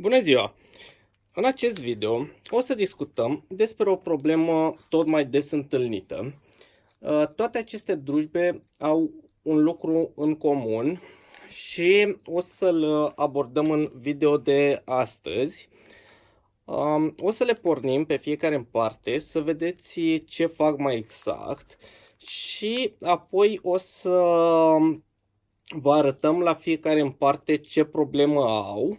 Bună ziua! În acest video o să discutăm despre o problemă tot mai des întâlnită. Uh, toate aceste drujbe au un lucru în comun și o să-l abordăm în video de astăzi. Um, o să le pornim pe fiecare în parte să vedeți ce fac mai exact și apoi o să vă arătăm la fiecare în parte ce problemă au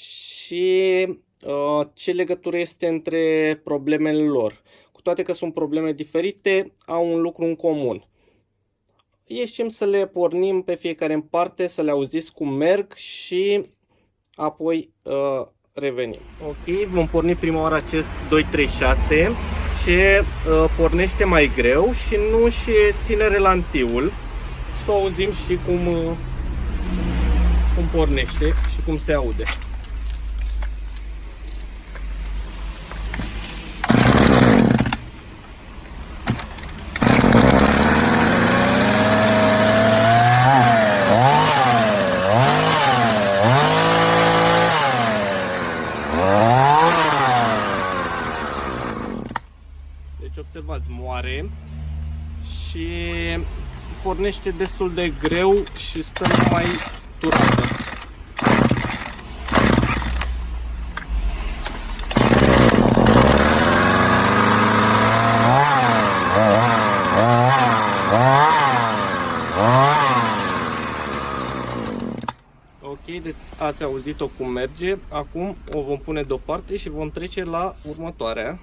și uh, ce legătură este între problemele lor. Cu toate că sunt probleme diferite, au un lucru în comun. Ieșim să le pornim pe fiecare în parte, să le auziți cum merg și apoi uh, revenim. Ok, vom porni prima oară acest 236 ce uh, pornește mai greu și nu și ține relantiul. Să auzim și cum, uh, cum pornește și cum se aude. observați, moare și pornește destul de greu și stă numai turată. Ok, deci ați auzit-o cum merge. Acum o vom pune deoparte și vom trece la următoarea.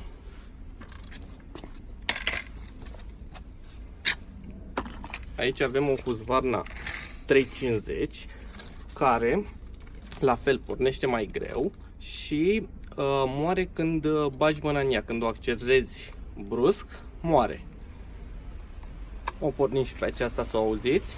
Aici avem un Husqvarna 350 care la fel pornește mai greu și uh, moare când uh, bagi mâna în ea, când o accelerezi brusc, moare. O pornim și pe aceasta să o auziți.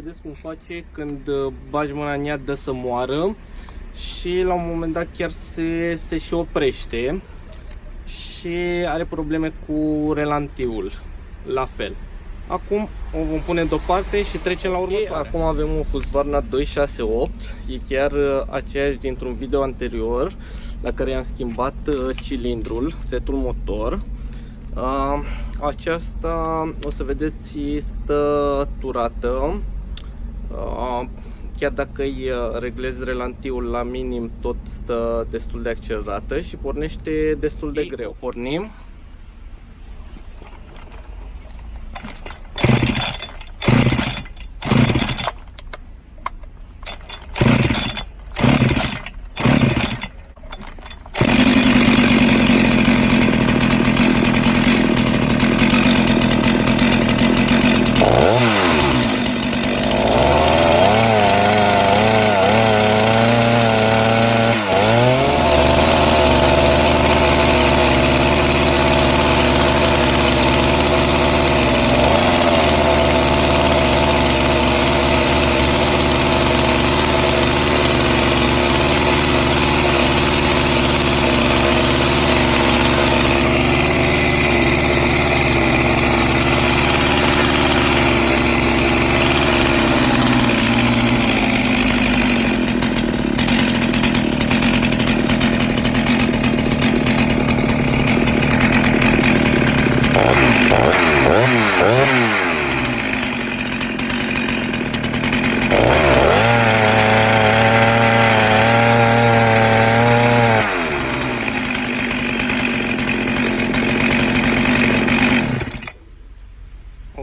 vedeți cum face când uh, bagi mâna în ea, dă să moară și la un moment dat chiar se, se și oprește și are probleme cu relantiul, la fel. Acum o vom pune deoparte și trecem la următoare. Acum avem un Husqvarna 268, e chiar uh, aceeași dintr-un video anterior la care i-am schimbat uh, cilindrul, setul motor. Aceasta, o să vedeți, stă turată chiar dacă îi uh, reglezi relantiul la minim, tot stă destul de accelerată și pornește destul de greu. Pornim.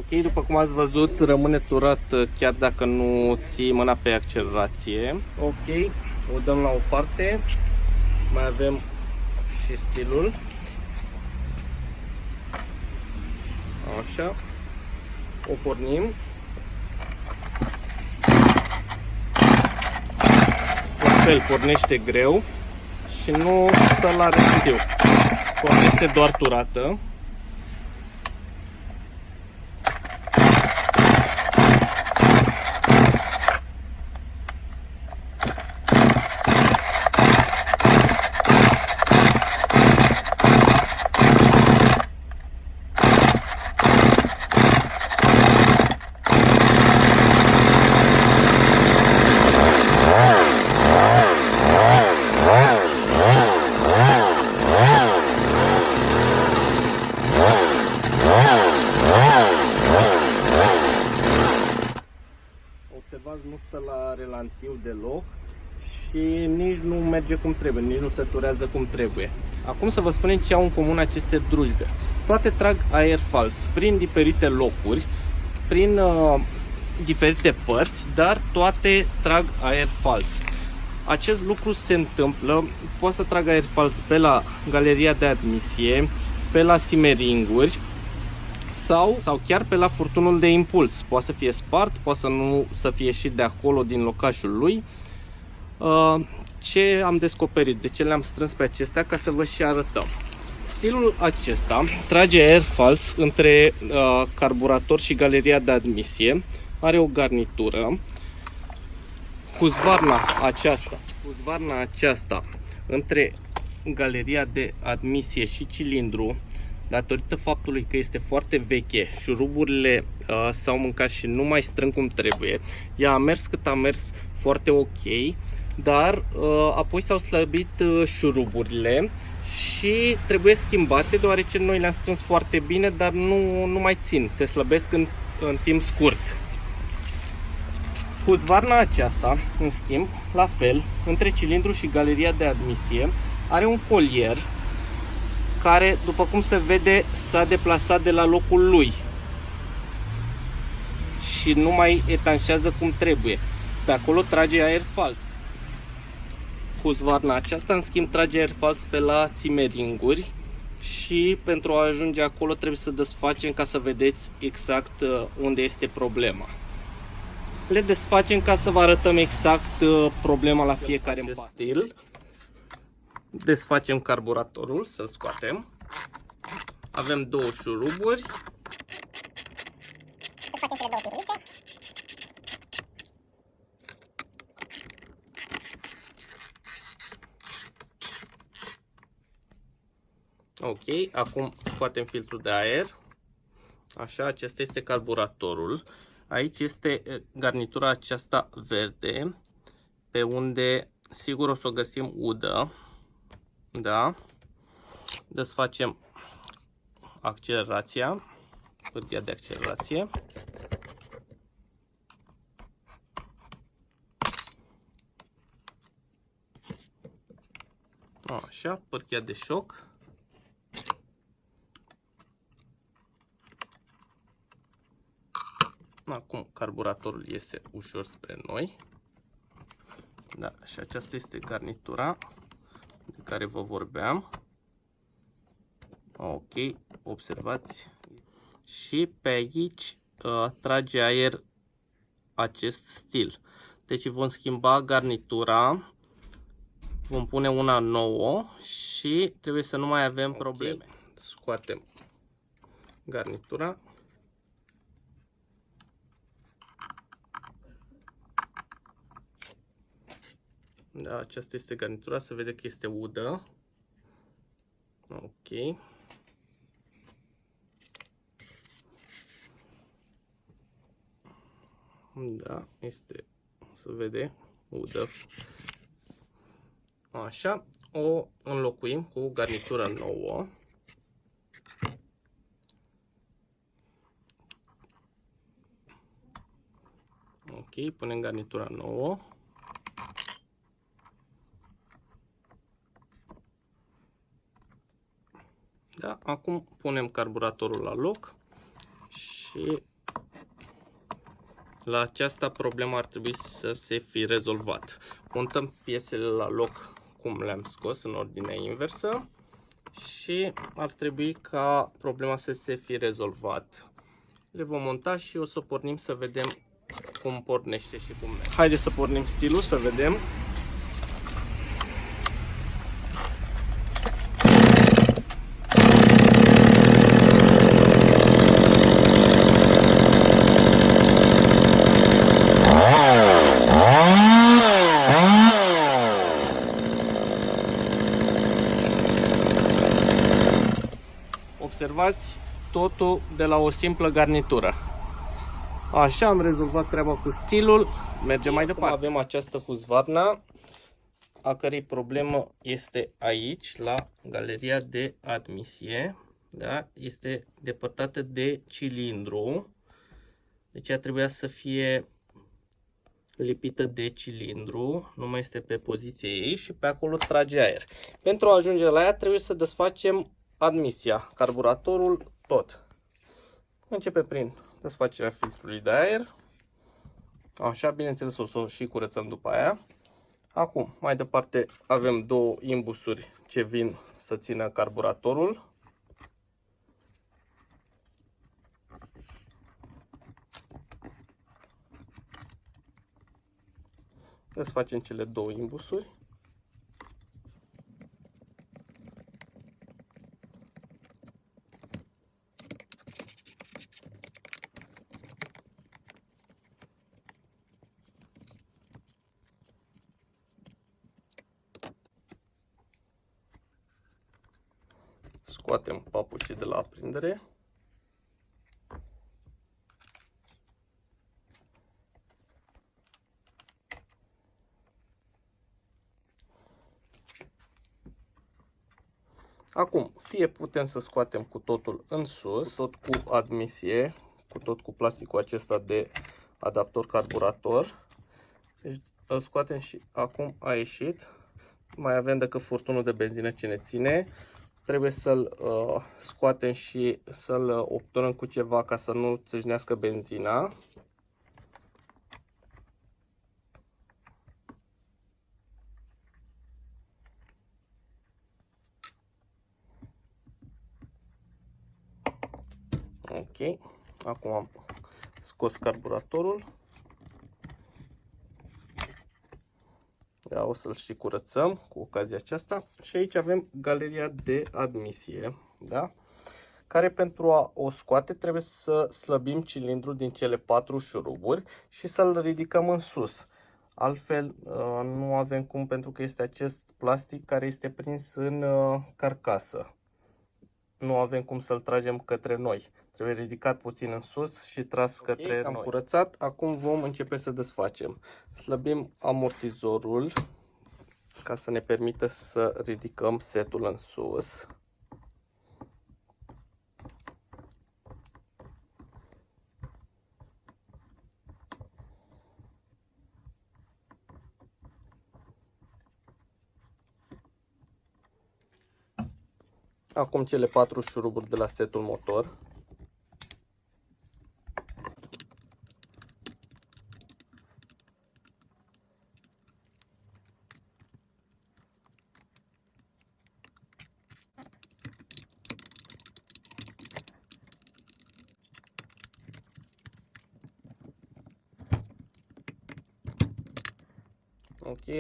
După cum ați văzut, rămâne turat uh, chiar dacă nu ții mâna pe accelerație. Ok, o dăm la o parte. Mai avem și stilul. Așa. O pornim. La fel, pornește greu și nu stă la rezidiu. Pornește doar turată. Observați, nu stă la relantiu deloc și nici nu merge cum trebuie, nici nu se turează cum trebuie. Acum să vă spunem ce au în comun aceste drujbe. Toate trag aer fals prin diferite locuri, prin uh, diferite părți, dar toate trag aer fals. Acest lucru se întâmplă, poate să trag aer fals pe la galeria de admisie, pe la simeringuri, sau, sau chiar pe la furtunul de impuls. Poate să fie spart, poate să nu să fie și de acolo din locașul lui. Uh, ce am descoperit, de ce le-am strâns pe acestea ca să vă și arătăm. Stilul acesta trage aer fals între uh, carburator și galeria de admisie. Are o garnitură. Huzvarna aceasta, huzvarna aceasta între galeria de admisie și cilindru datorită faptului că este foarte veche, șuruburile uh, s-au mâncat și nu mai strâng cum trebuie. Ea a mers cât a mers foarte ok, dar uh, apoi s-au slăbit uh, șuruburile și trebuie schimbate deoarece noi le-am strâns foarte bine, dar nu, nu mai țin, se slăbesc în, în timp scurt. Huzvarna aceasta, în schimb, la fel, între cilindru și galeria de admisie, are un colier care, după cum se vede, s-a deplasat de la locul lui și nu mai etanșează cum trebuie. Pe acolo trage aer fals. Cu zvarna aceasta, în schimb, trage aer fals pe la simeringuri și pentru a ajunge acolo trebuie să desfacem ca să vedeți exact uh, unde este problema. Le desfacem ca să vă arătăm exact uh, problema la fiecare în stil desfacem carburatorul, să-l scoatem. Avem două șuruburi. Ok, acum scoatem filtrul de aer. Așa, acesta este carburatorul. Aici este garnitura aceasta verde, pe unde sigur o să o găsim udă. Da. Desfacem accelerația, pârghia de accelerație. Așa, pârghia de șoc. Acum carburatorul iese ușor spre noi. Da, și aceasta este garnitura de care vă vorbeam. Ok, observați. Și pe aici uh, trage aer acest stil. Deci vom schimba garnitura, vom pune una nouă și trebuie să nu mai avem okay. probleme. Scoatem garnitura. Da, aceasta este garnitura, se vede că este udă. Ok. Da, este, se vede, udă. Așa, o înlocuim cu garnitură nouă. Ok, punem garnitura nouă. Da? Acum punem carburatorul la loc și La aceasta problema ar trebui să se fi rezolvat. Montăm piesele la loc cum le-am scos în ordine inversă și ar trebui ca problema să se fi rezolvat. Le vom monta și o să pornim să vedem cum pornește și cum merge. Haideți să pornim stilul să vedem. Observați totul de la o simplă garnitură. Așa am rezolvat treaba cu stilul. Mergem mai departe. Avem această huzvarna, a cărei problemă este aici, la galeria de admisie. Da? Este depărtată de cilindru. Deci ea trebuia să fie lipită de cilindru, nu mai este pe poziție ei și pe acolo trage aer. Pentru a ajunge la ea trebuie să desfacem admisia, carburatorul, tot. Începe prin desfacerea filtrului de aer. Așa, bineînțeles, o să o și curățăm după aia. Acum, mai departe, avem două imbusuri ce vin să țină carburatorul. Desfacem cele două imbusuri. Scoatem papucii de la aprindere. Acum, fie putem să scoatem cu totul în sus, cu tot cu admisie, cu tot cu plasticul acesta de adaptor carburator. Deci îl scoatem și acum a ieșit. Mai avem decât furtunul de benzină ce ne ține trebuie să-l uh, scoatem și să-l obturăm cu ceva ca să nu țâșnească benzina. Ok, acum am scos carburatorul. Da, o să-l și curățăm cu ocazia aceasta. Și aici avem galeria de admisie, da? care pentru a o scoate trebuie să slăbim cilindrul din cele patru șuruburi și să-l ridicăm în sus. Altfel uh, nu avem cum pentru că este acest plastic care este prins în uh, carcasă. Nu avem cum să-l tragem către noi. Trebuie ridicat puțin în sus și tras okay, către am noi. curățat, acum vom începe să desfacem. Slăbim amortizorul ca să ne permită să ridicăm setul în sus. Acum cele patru șuruburi de la setul motor.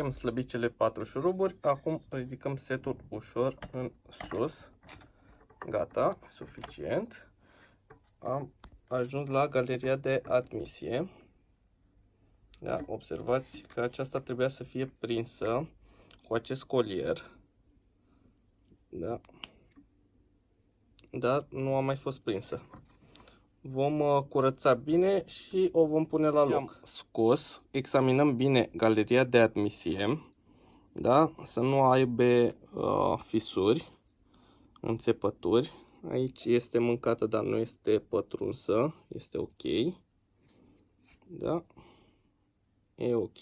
Ok, am slăbit cele patru șuruburi. Acum ridicăm setul ușor în sus. Gata, suficient. Am ajuns la galeria de admisie. Da, observați că aceasta trebuia să fie prinsă cu acest colier. Da. Dar nu a mai fost prinsă vom uh, curăța bine și o vom pune la loc. Am scos, examinăm bine galeria de admisie, da? să nu aibă uh, fisuri, înțepături. Aici este mâncată, dar nu este pătrunsă, este ok. Da? E ok.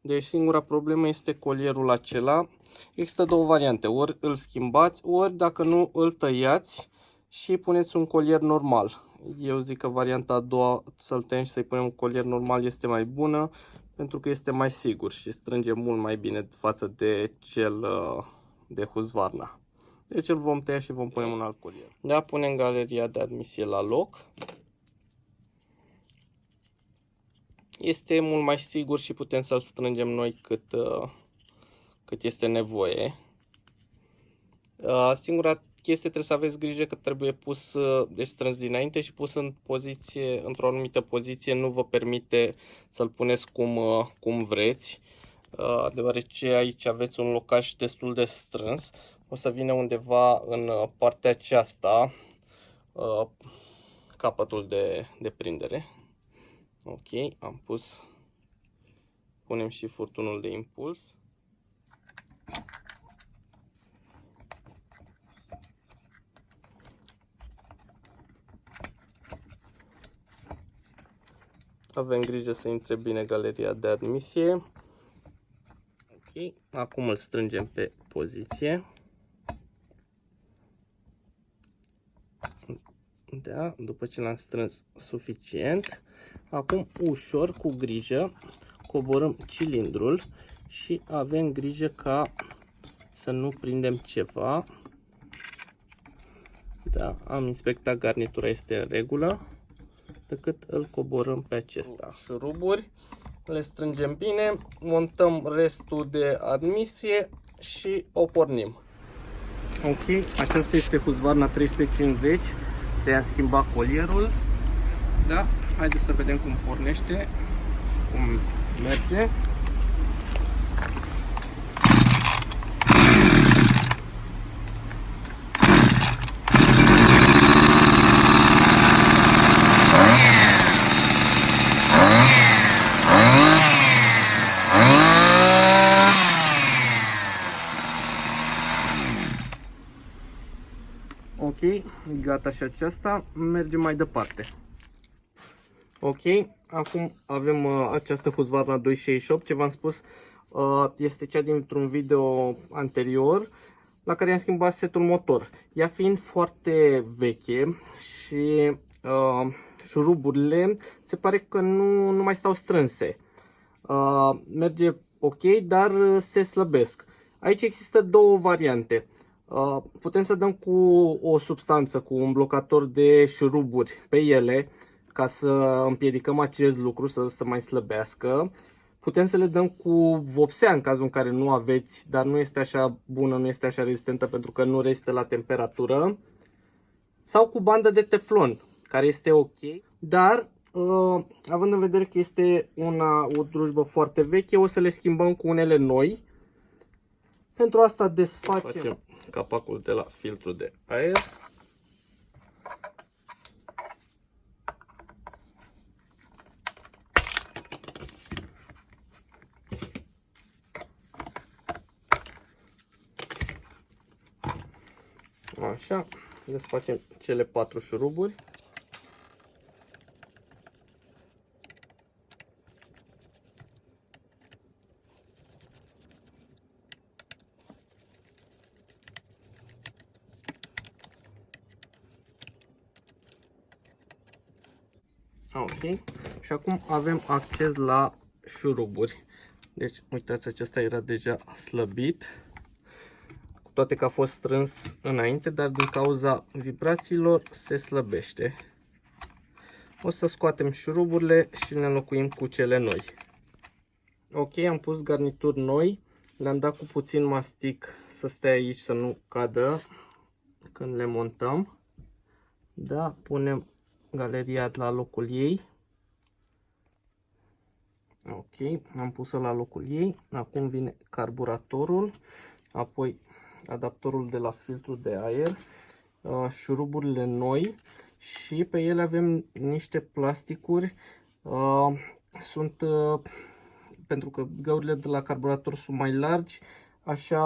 Deci singura problemă este colierul acela. Există două variante, ori îl schimbați, ori dacă nu îl tăiați și puneți un colier normal. Eu zic că varianta a doua să-l tăiem și să-i punem un colier normal este mai bună pentru că este mai sigur și strânge mult mai bine față de cel uh, de Husqvarna. Deci îl vom tăia și vom pune un alt colier. Da, punem galeria de admisie la loc. Este mult mai sigur și putem să-l strângem noi cât, uh, cât este nevoie. Uh, singura chestie trebuie să aveți grijă că trebuie pus, deci strâns dinainte și pus în poziție, într-o anumită poziție, nu vă permite să-l puneți cum, cum vreți, deoarece aici aveți un locaj destul de strâns. O să vină undeva în partea aceasta capătul de, de prindere. Ok, am pus, punem și furtunul de impuls. Avem grijă să intre bine galeria de admisie. Ok, acum îl strângem pe poziție. Da, după ce l-am strâns suficient, acum ușor, cu grijă, coborâm cilindrul și avem grijă ca să nu prindem ceva. Da, am inspectat garnitura, este în regulă decât îl coborâm pe acesta. Șuruburi, le strângem bine, montăm restul de admisie și o pornim. Ok, aceasta este Husqvarna 350 de a schimba colierul. Da, haideți să vedem cum pornește, cum merge. Ok, gata și aceasta. Mergem mai departe. Ok, acum avem uh, această Husqvarna 268, ce v-am spus uh, este cea dintr-un video anterior la care am schimbat setul motor. Ea fiind foarte veche și uh, șuruburile se pare că nu, nu mai stau strânse. Uh, merge ok, dar se slăbesc. Aici există două variante. Uh, putem să dăm cu o substanță, cu un blocator de șuruburi pe ele, ca să împiedicăm acest lucru să, să mai slăbească. Putem să le dăm cu vopsea în cazul în care nu aveți, dar nu este așa bună, nu este așa rezistentă pentru că nu rezistă la temperatură. Sau cu bandă de teflon, care este ok, dar uh, având în vedere că este una, o drujbă foarte veche, o să le schimbăm cu unele noi. Pentru asta desfacem Facem capacul de la filtru de aer. Așa, desfacem cele patru șuruburi. Ok. Și acum avem acces la șuruburi. Deci, uitați, acesta era deja slăbit. Cu toate că a fost strâns înainte, dar din cauza vibrațiilor se slăbește. O să scoatem șuruburile și le înlocuim cu cele noi. Ok, am pus garnituri noi. Le-am dat cu puțin mastic să stea aici, să nu cadă când le montăm. Da, punem galeria la locul ei. Ok, am pus-o la locul ei. Acum vine carburatorul, apoi adaptorul de la filtru de aer, uh, șuruburile noi și pe ele avem niște plasticuri. Uh, sunt, uh, pentru că găurile de la carburator sunt mai largi, așa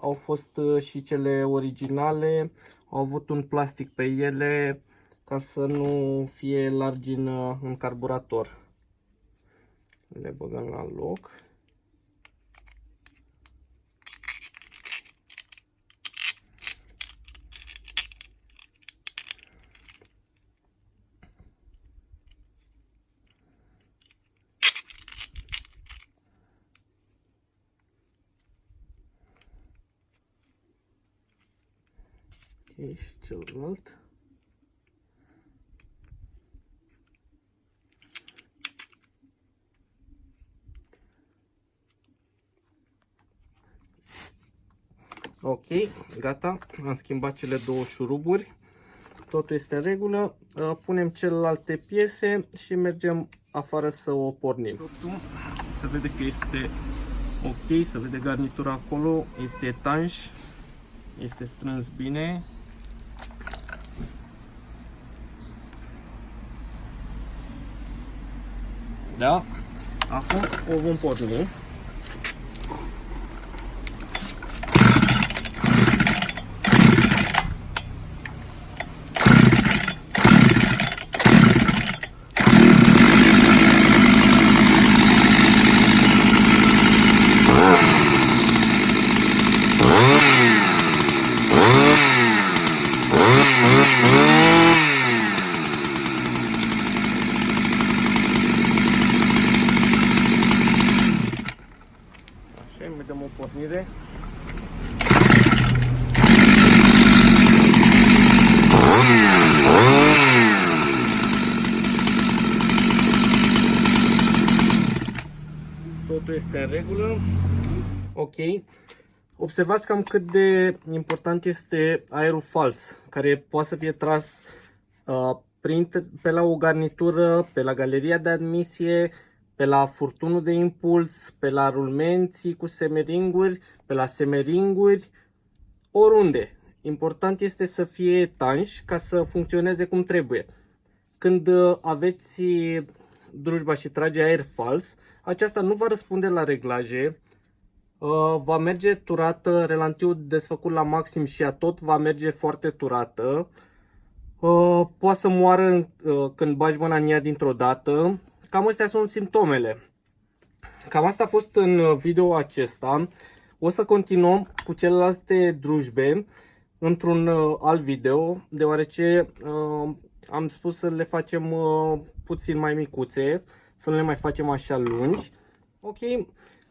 au fost și cele originale, au avut un plastic pe ele ca să nu fie largină uh, în carburator. Le băgăm la loc. Okay, și celălalt. Ok, gata, am schimbat cele două șuruburi, totul este în regulă, uh, punem celelalte piese și mergem afară să o pornim. Totul. Se vede că este ok, se vede garnitura acolo, este etanș, este strâns bine. Da, acum o vom porni. Este în regulă. Ok. Observați cam cât de important este aerul fals, care poate să fie tras uh, prin, pe la o garnitură, pe la galeria de admisie, pe la furtunul de impuls, pe la rulmenții cu semeringuri, pe la semeringuri, oriunde. Important este să fie etanși ca să funcționeze cum trebuie. Când uh, aveți drujba și trage aer fals, aceasta nu va răspunde la reglaje, uh, va merge turată, relantiul desfăcut la maxim și a tot va merge foarte turată, uh, poate să moară când bagi mâna în ea dintr-o dată, Cam astea sunt simptomele. Cam asta a fost în video acesta. O să continuăm cu celelalte drujbe într-un uh, alt video, deoarece uh, am spus să le facem uh, puțin mai micuțe, să nu le mai facem așa lungi. Ok,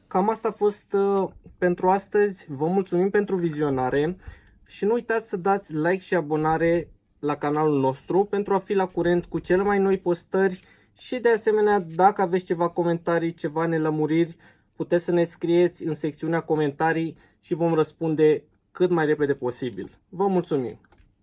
cam asta a fost uh, pentru astăzi. Vă mulțumim pentru vizionare și nu uitați să dați like și abonare la canalul nostru pentru a fi la curent cu cele mai noi postări și de asemenea, dacă aveți ceva comentarii, ceva nelămuriri, puteți să ne scrieți în secțiunea comentarii și vom răspunde cât mai repede posibil. Vă mulțumim!